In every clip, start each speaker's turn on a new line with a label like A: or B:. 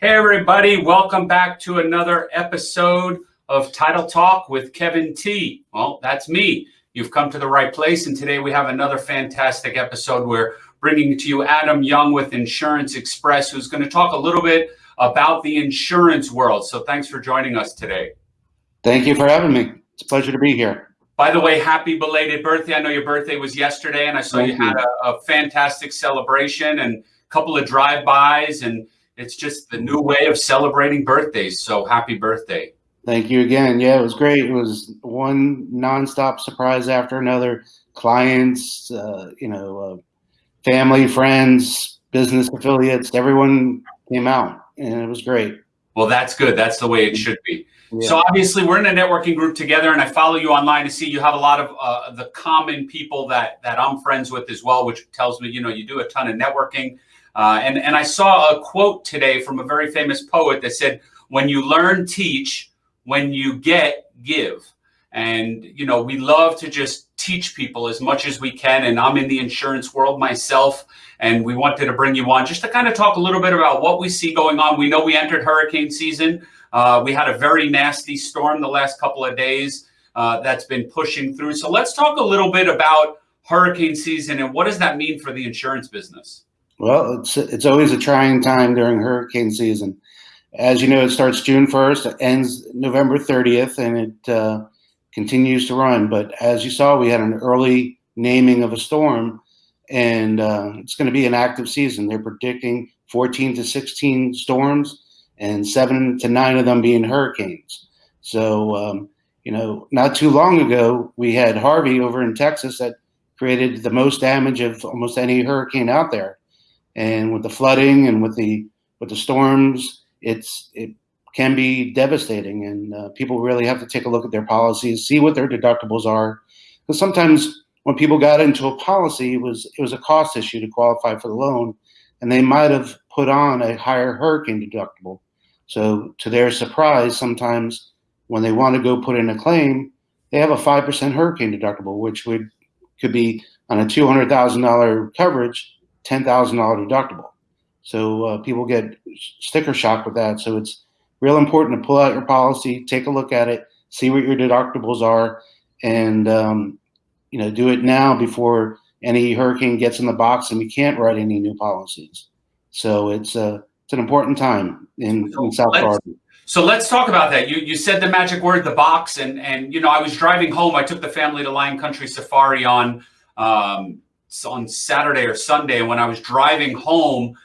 A: Hey, everybody, welcome back to another episode of Title Talk with Kevin T. Well, that's me. You've come to the right place, and today we have another fantastic episode. We're bringing to you Adam Young with Insurance Express, who's going to talk a little bit about the insurance world. So, thanks for joining us today.
B: Thank you for having me. It's a pleasure to be here.
A: By the way, happy belated birthday. I know your birthday was yesterday, and I saw Thank you, you had a, a fantastic celebration and a couple of drive-bys and it's just the new way of celebrating birthdays. So happy birthday.
B: Thank you again. Yeah, it was great. It was one nonstop surprise after another. Clients, uh, you know, uh, family, friends, business affiliates, everyone came out and it was great.
A: Well, that's good. That's the way it should be. Yeah. So obviously we're in a networking group together and I follow you online to see you have a lot of uh, the common people that, that I'm friends with as well, which tells me, you know, you do a ton of networking. Uh, and, and I saw a quote today from a very famous poet that said, when you learn, teach, when you get, give. And, you know, we love to just teach people as much as we can. And I'm in the insurance world myself. And we wanted to bring you on just to kind of talk a little bit about what we see going on. We know we entered hurricane season. Uh, we had a very nasty storm the last couple of days uh, that's been pushing through. So let's talk a little bit about hurricane season and what does that mean for the insurance business?
B: Well, it's it's always a trying time during hurricane season. As you know, it starts June 1st, ends November 30th, and it uh, continues to run. But as you saw, we had an early naming of a storm, and uh, it's going to be an active season. They're predicting 14 to 16 storms, and seven to nine of them being hurricanes. So, um, you know, not too long ago, we had Harvey over in Texas that created the most damage of almost any hurricane out there and with the flooding and with the with the storms, it's it can be devastating, and uh, people really have to take a look at their policies, see what their deductibles are, because sometimes when people got into a policy, it was it was a cost issue to qualify for the loan, and they might have put on a higher hurricane deductible. So to their surprise, sometimes when they want to go put in a claim, they have a five percent hurricane deductible, which would could be on a two hundred thousand dollar coverage $10,000 deductible. So uh, people get sticker shock with that. So it's real important to pull out your policy, take a look at it, see what your deductibles are, and um, you know do it now before any hurricane gets in the box and we can't write any new policies. So it's a uh, it's an important time in, in South Florida.
A: So let's talk about that. You you said the magic word, the box, and and you know I was driving home. I took the family to Lion Country Safari on um, on Saturday or Sunday. When I was driving home,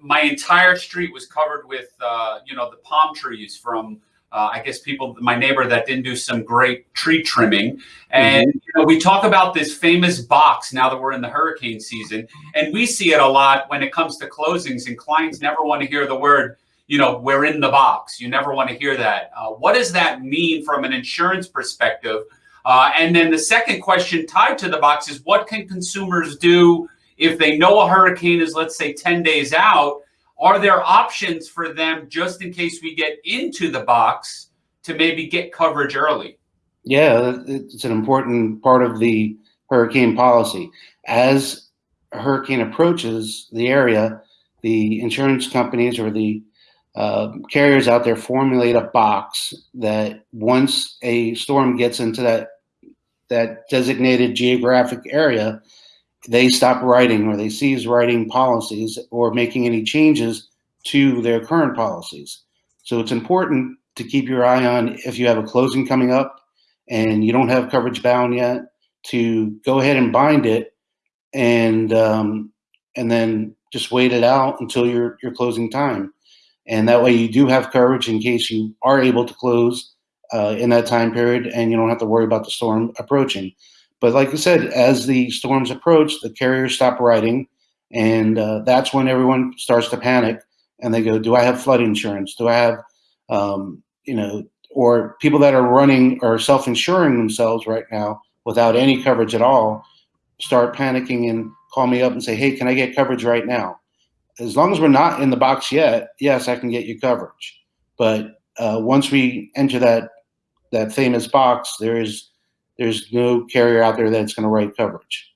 A: my entire street was covered with, uh, you know, the palm trees from, uh, I guess people, my neighbor that didn't do some great tree trimming. And, mm-hmm. you know, we talk about this famous box now that we're in the hurricane season. And we see it a lot when it comes to closings and clients never want to hear the word, you know, we're in the box. You never want to hear that. Uh, what does that mean from an insurance perspective? Uh, and then the second question tied to the box is what can consumers do if they know a hurricane is, let's say, 10 days out? Are there options for them just in case we get into the box to maybe get coverage early?
B: Yeah, it's an important part of the hurricane policy. As a hurricane approaches the area, the insurance companies or the uh, carriers out there formulate a box that once a storm gets into that that designated geographic area, they stop writing or they cease writing policies or making any changes to their current policies. So it's important to keep your eye on if you have a closing coming up and you don't have coverage bound yet to go ahead and bind it and um, and then just wait it out until your your closing time. And that way you do have coverage in case you are able to close uh, in that time period, and you don't have to worry about the storm approaching. But like I said, as the storms approach, the carriers stop writing, and uh, that's when everyone starts to panic, and they go, "Do I have flood insurance? Do I have, um, you know?" Or people that are running or self-insuring themselves right now without any coverage at all start panicking and call me up and say, "Hey, can I get coverage right now?" As long as we're not in the box yet, yes, I can get you coverage. But uh, once we enter that that famous box, there is there's no carrier out there that's going to write coverage.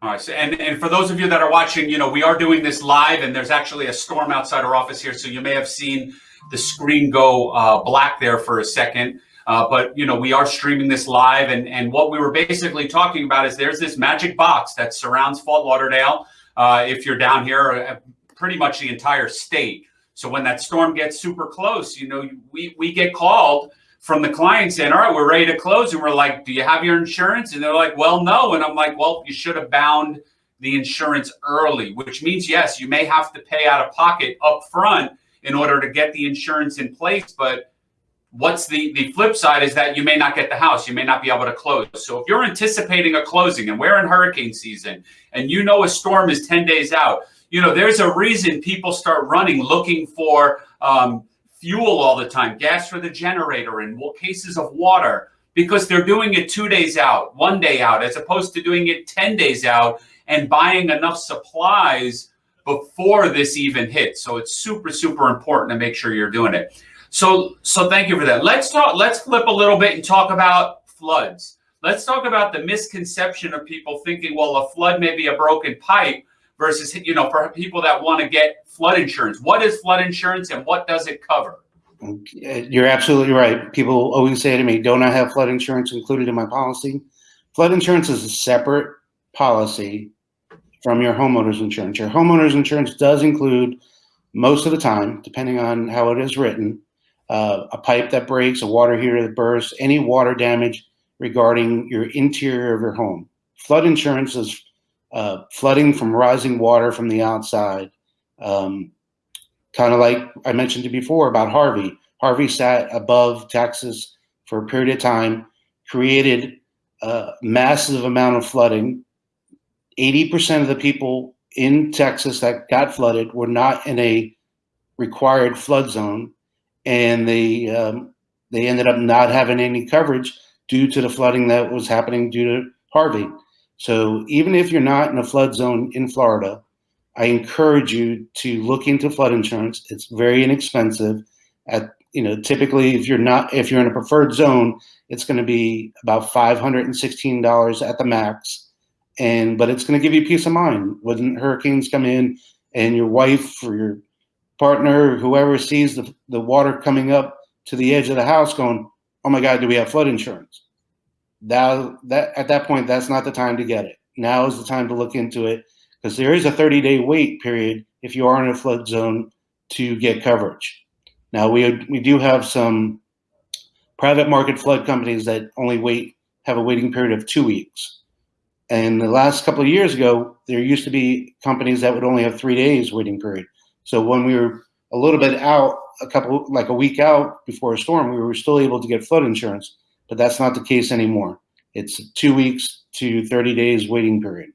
A: All right. So, and, and for those of you that are watching, you know, we are doing this live and there's actually a storm outside our office here. So you may have seen the screen go uh, black there for a second. Uh, but, you know, we are streaming this live. And, and what we were basically talking about is there's this magic box that surrounds Fort Lauderdale. Uh, if you're down here, uh, pretty much the entire state. So when that storm gets super close, you know, we, we get called from the client saying, all right, we're ready to close. And we're like, do you have your insurance? And they're like, well, no. And I'm like, well, you should have bound the insurance early, which means, yes, you may have to pay out of pocket up front in order to get the insurance in place. But what's the, the flip side is that you may not get the house. You may not be able to close. So if you're anticipating a closing and we're in hurricane season and you know a storm is 10 days out, you know, there's a reason people start running looking for um, fuel all the time, gas for the generator and cases of water because they're doing it two days out, one day out, as opposed to doing it 10 days out and buying enough supplies before this even hits. So it's super, super important to make sure you're doing it. So, so thank you for that. Let's talk, let's flip a little bit and talk about floods. Let's talk about the misconception of people thinking, well, a flood may be a broken pipe versus, you know, for people that want to get flood insurance. What is flood insurance and what does it cover?
B: You're absolutely right. People always say to me, don't I have flood insurance included in my policy? Flood insurance is a separate policy from your homeowner's insurance. Your homeowner's insurance does include most of the time, depending on how it is written, uh, a pipe that breaks, a water heater that bursts, any water damage regarding your interior of your home. Flood insurance is uh, flooding from rising water from the outside. Um, kind of like I mentioned before about Harvey. Harvey sat above Texas for a period of time, created a massive amount of flooding. 80% of the people in Texas that got flooded were not in a required flood zone, and they um, they ended up not having any coverage due to the flooding that was happening due to Harvey. So even if you're not in a flood zone in Florida, I encourage you to look into flood insurance. It's very inexpensive. At you know, typically if you're not if you're in a preferred zone, it's going to be about five hundred and sixteen dollars at the max. And but it's going to give you peace of mind when hurricanes come in and your wife or your partner, or whoever sees the, the water coming up to the edge of the house going, oh my God, do we have flood insurance? That, that at that point, that's not the time to get it. Now is the time to look into it because there is a 30 day wait period if you are in a flood zone to get coverage. Now we we do have some private market flood companies that only wait have a waiting period of two weeks. And the last couple of years ago, there used to be companies that would only have three days waiting period. So when we were a little bit out, a couple like a week out before a storm, we were still able to get flood insurance, but that's not the case anymore. It's two weeks to 30 days waiting period.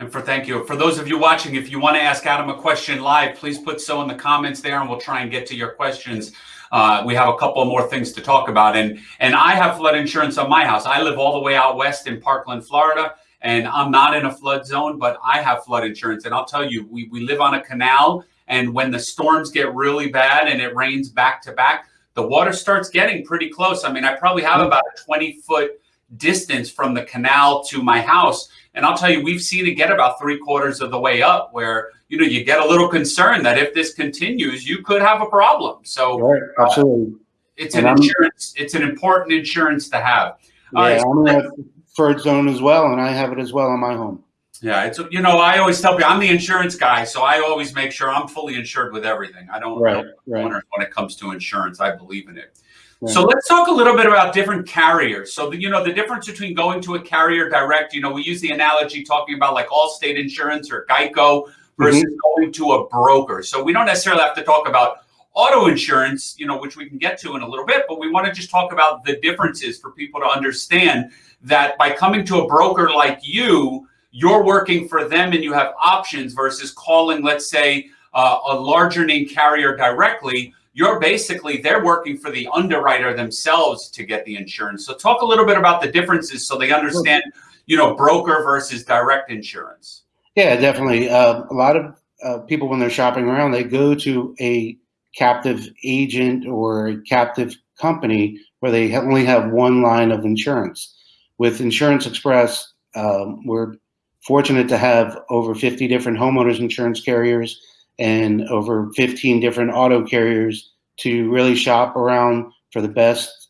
A: And for thank you. For those of you watching, if you want to ask Adam a question live, please put so in the comments there and we'll try and get to your questions. Uh, we have a couple more things to talk about. And, and I have flood insurance on my house. I live all the way out west in Parkland, Florida, and I'm not in a flood zone, but I have flood insurance. And I'll tell you, we, we live on a canal. And when the storms get really bad and it rains back to back, the water starts getting pretty close. I mean, I probably have about a 20 foot distance from the canal to my house. And I'll tell you, we've seen it get about three quarters of the way up where, you know, you get a little concerned that if this continues, you could have a problem. So
B: right, absolutely. Uh,
A: it's an and insurance. I'm, it's an important insurance to have.
B: Yeah, right, I'm in a zone as well, and I have it as well in my home.
A: Yeah, it's you know I always tell people I'm the insurance guy, so I always make sure I'm fully insured with everything. I don't, right, right. when it comes to insurance. I believe in it. So let's talk a little bit about different carriers. So, the, you know, the difference between going to a carrier direct, you know, we use the analogy talking about like Allstate Insurance or Geico versus mm-hmm. going to a broker. So we don't necessarily have to talk about auto insurance, you know, which we can get to in a little bit, but we want to just talk about the differences for people to understand that by coming to a broker like you, you're working for them and you have options versus calling, let's say, uh, a larger name carrier directly you're basically they're working for the underwriter themselves to get the insurance. So talk a little bit about the differences so they understand, you know, broker versus direct insurance.
B: Yeah, definitely. Uh, a lot of uh, people when they're shopping around, they go to a captive agent or a captive company where they only have one line of insurance. With Insurance Express, um, we're fortunate to have over 50 different homeowners insurance carriers and over 15 different auto carriers to really shop around for the best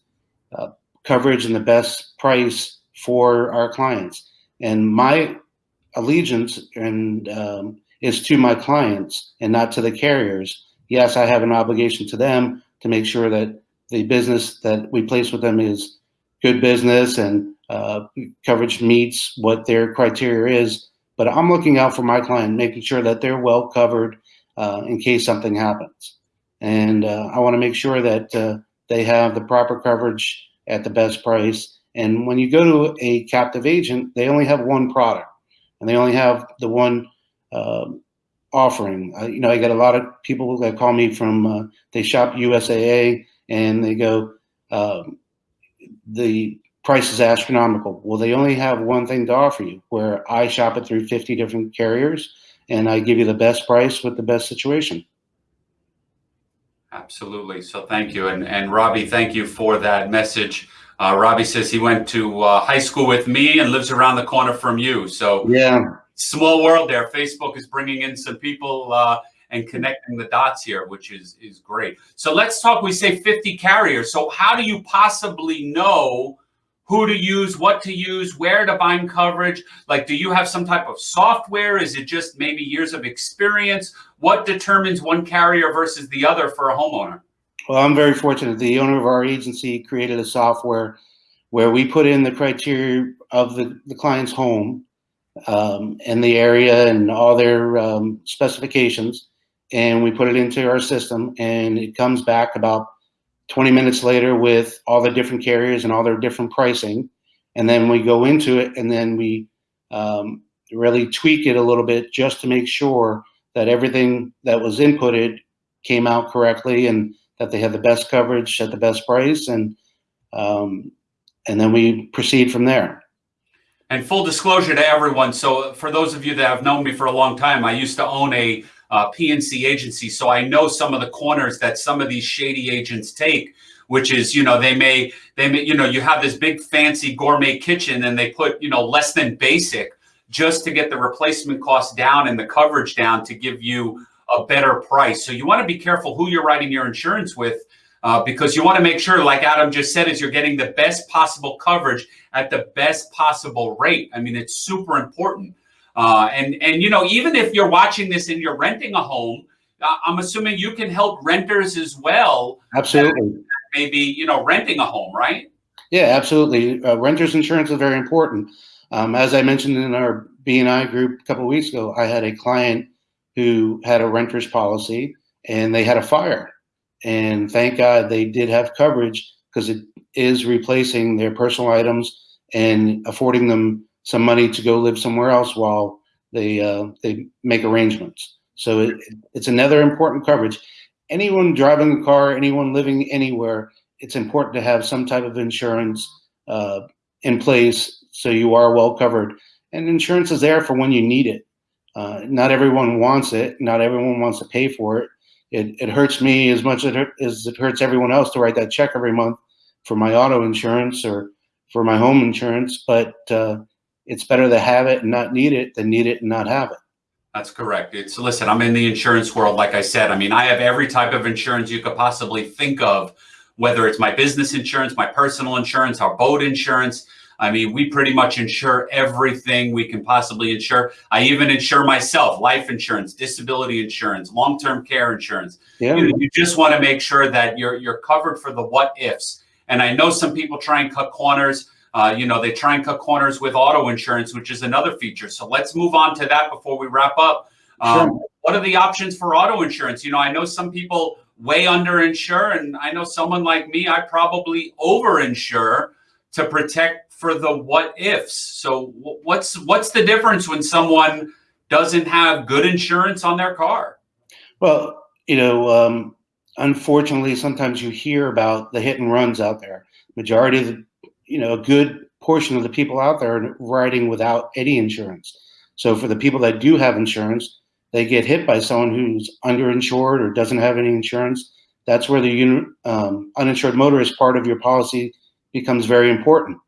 B: uh, coverage and the best price for our clients. And my allegiance and um, is to my clients and not to the carriers. Yes, I have an obligation to them to make sure that the business that we place with them is good business and uh, coverage meets what their criteria is. But I'm looking out for my client, making sure that they're well covered uh, in case something happens. And uh, I want to make sure that uh, they have the proper coverage at the best price. And when you go to a captive agent, they only have one product and they only have the one um, offering. you know, I get a lot of people that call me from, uh, they shop USAA and they go, um, the price is astronomical. Well, they only have one thing to offer you, where I shop it through 50 different carriers and I give you the best price with the best situation.
A: Absolutely. So thank you. And, and Robbie, thank you for that message. Uh, Robbie says he went to uh, high school with me and lives around the corner from you. So
B: yeah,
A: small world there. Facebook is bringing in some people uh, and connecting the dots here, which is is great. So let's talk. We say 50 carriers. So how do you possibly know who to use, what to use, where to bind coverage? Like, do you have some type of software? Is it just maybe years of experience? What determines one carrier versus the other for a homeowner?
B: Well, I'm very fortunate. The owner of our agency created a software where we put in the criteria of the, the client's home um, and the area and all their um, specifications. And we put it into our system and it comes back about 20 minutes later with all the different carriers and all their different pricing. And then we go into it and then we um, really tweak it a little bit just to make sure that everything that was inputted came out correctly and that they had the best coverage at the best price. And, um, and then we proceed from there.
A: And full disclosure to everyone. So for those of you that have known me for a long time, I used to own a uh, P&C agency. So I know some of the corners that some of these shady agents take, which is, you know, they may, they may, you know, you have this big fancy gourmet kitchen and they put, you know, less than basic just to get the replacement cost down and the coverage down to give you a better price. So you want to be careful who you're writing your insurance with uh, because you want to make sure, like Adam just said, is you're getting the best possible coverage at the best possible rate. I mean, it's super important. Uh, and and you know, even if you're watching this and you're renting a home, uh, I'm assuming you can help renters as well.
B: Absolutely.
A: Maybe you know, renting a home, right?
B: Yeah, absolutely. Uh, renters insurance is very important. Um, as I mentioned in our BNI group a couple of weeks ago, I had a client who had a renter's policy and they had a fire. And thank God they did have coverage because it is replacing their personal items and affording them some money to go live somewhere else while they uh, they make arrangements. So it, it's another important coverage. Anyone driving a car, anyone living anywhere, it's important to have some type of insurance uh, in place so you are well covered. And insurance is there for when you need it. Uh, not everyone wants it. Not everyone wants to pay for it. It, it hurts me as much as it hurts everyone else to write that check every month for my auto insurance or for my home insurance. But uh, it's better to have it and not need it than need it and not have it.
A: That's correct. It's listen, I'm in the insurance world. Like I said, I mean, I have every type of insurance you could possibly think of, whether it's my business insurance, my personal insurance, our boat insurance. I mean, we pretty much insure everything we can possibly insure. I even insure myself, life insurance, disability insurance, long-term care insurance. Yeah. You, you just want to make sure that you're you're covered for the what ifs. And I know some people try and cut corners. Uh, you know, they try and cut corners with auto insurance, which is another feature. So let's move on to that before we wrap up. Um, sure. What are the options for auto insurance? You know, I know some people way underinsure, and I know someone like me, I probably overinsure to protect for the what ifs. So what's what's the difference when someone doesn't have good insurance on their car?
B: Well, you know, um, unfortunately, sometimes you hear about the hit and runs out there. Majority of the you know, a good portion of the people out there are riding without any insurance. So for the people that do have insurance, they get hit by someone who's underinsured or doesn't have any insurance. That's where the um, uninsured motorist part of your policy becomes very important.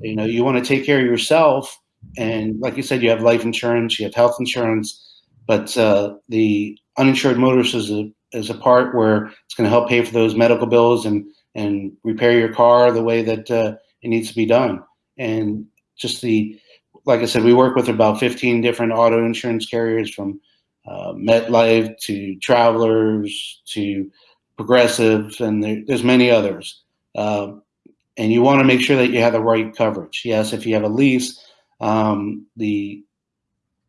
B: You know, you want to take care of yourself and like you said, you have life insurance, you have health insurance, but uh, the uninsured motorist is a is a part where it's going to help pay for those medical bills and and repair your car the way that uh, it needs to be done. And just the like I said, we work with about 15 different auto insurance carriers from uh, MetLife to Travelers to Progressive, and there, there's many others. Uh, and you want to make sure that you have the right coverage. Yes, if you have a lease, um, the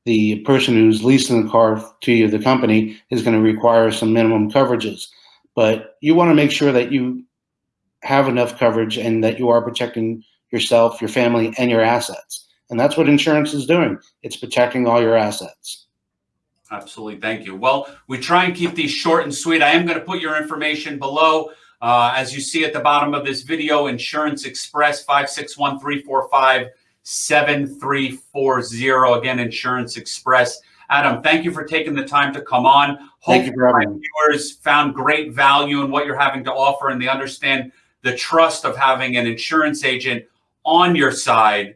B: the person who's leasing the car to you, the company, is going to require some minimum coverages. But you want to make sure that you have enough coverage and that you are protecting yourself, your family, and your assets. And that's what insurance is doing. It's protecting all your assets.
A: Absolutely. Thank you. Well, we try and keep these short and sweet. I am going to put your information below. Uh, as you see at the bottom of this video, Insurance Express 561 345 7340. Again, Insurance Express. Adam, thank you for taking the time to come on.
B: Thank you for
A: my
B: having me.
A: viewers found great value in what you're having to offer and they understand the trust of having an insurance agent on your side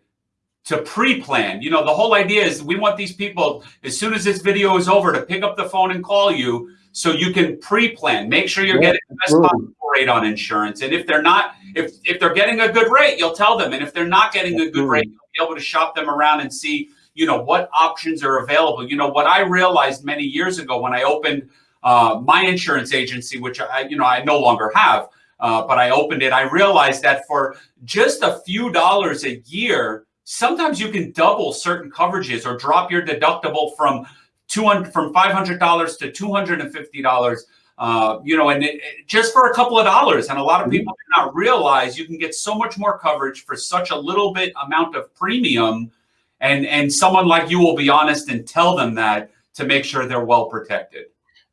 A: to pre-plan. You know, the whole idea is we want these people, as soon as this video is over, to pick up the phone and call you so you can pre-plan. Make sure you're
B: Yeah,
A: getting the best possible rate on insurance. And if they're not, if if they're getting a good rate, you'll tell them. And if they're not getting a good rate, you'll be able to shop them around and see, you know, what options are available. You know, what I realized many years ago when I opened uh, my insurance agency, which I, you know, I no longer have, uh, but I opened it. I realized that for just a few dollars a year, sometimes you can double certain coverages or drop your deductible from 200 from $500 to $250 uh, you know and it, it- just for a couple of dollars. And a lot of people do not realize you can get so much more coverage for such a little bit amount of premium. And and someone like you will be honest and tell them that to make sure they're well protected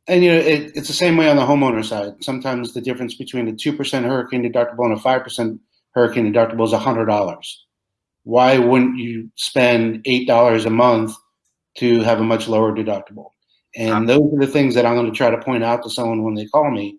B: And you know, it, it's the same way on the homeowner side. Sometimes the difference between a two percent hurricane deductible and a five percent hurricane deductible is a hundred dollars. Why wouldn't you spend eight dollars a month to have a much lower deductible? And those are the things that I'm going to try to point out to someone when they call me,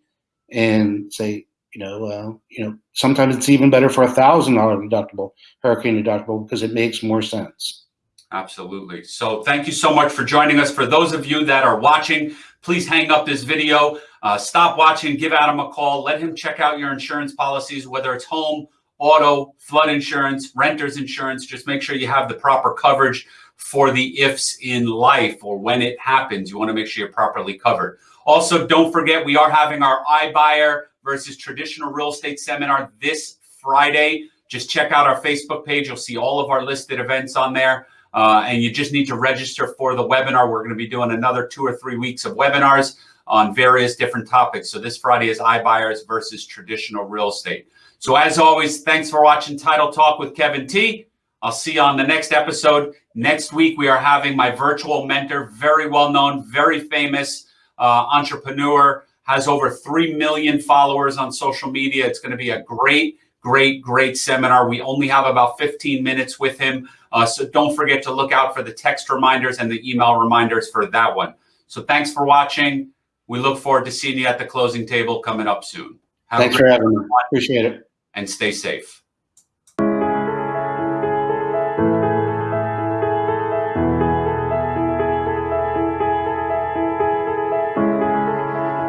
B: and say, you know, uh, you know, sometimes it's even better for a thousand dollar deductible, hurricane deductible, because it makes more sense.
A: Absolutely. So thank you so much for joining us. For those of you that are watching, please hang up this video, uh, stop watching, give Adam a call, let him check out your insurance policies, whether it's home, auto, flood insurance, renter's insurance. Just make sure you have the proper coverage for the ifs in life or when it happens. You want to make sure you're properly covered. Also, don't forget, we are having our iBuyer versus traditional real estate seminar this Friday. Just check out our Facebook page. You'll see all of our listed events on there. Uh, and you just need to register for the webinar. We're going to be doing another two or three weeks of webinars on various different topics. So this Friday is iBuyers versus traditional real estate. So as always, thanks for watching Title Talk with Kevin T. I'll see you on the next episode. Next week, we are having my virtual mentor, very well known, very famous uh, entrepreneur, has over 3 million followers on social media. It's going to be a great, great, great seminar. We only have about 15 minutes with him. Uh, so don't forget to look out for the text reminders and the email reminders for that one. So thanks for watching. We look forward to seeing you at the closing table coming up soon. Have a
B: Thanks
A: great
B: for having me. Appreciate it.
A: and stay safe.